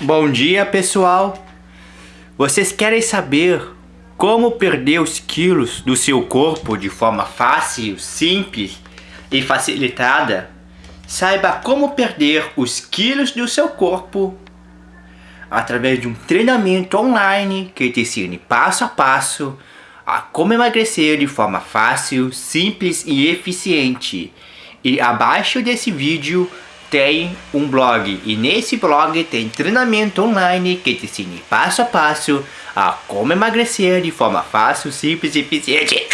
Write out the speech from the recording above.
Bom dia pessoal! Vocês querem saber como perder os quilos do seu corpo de forma fácil, simples e facilitada? Saiba como perder os quilos do seu corpo através de um treinamento online que te ensine passo a passo a como emagrecer de forma fácil, simples e eficiente. E abaixo desse vídeo tem um blog e nesse blog tem treinamento online que te ensina passo a passo a como emagrecer de forma fácil, simples e eficiente.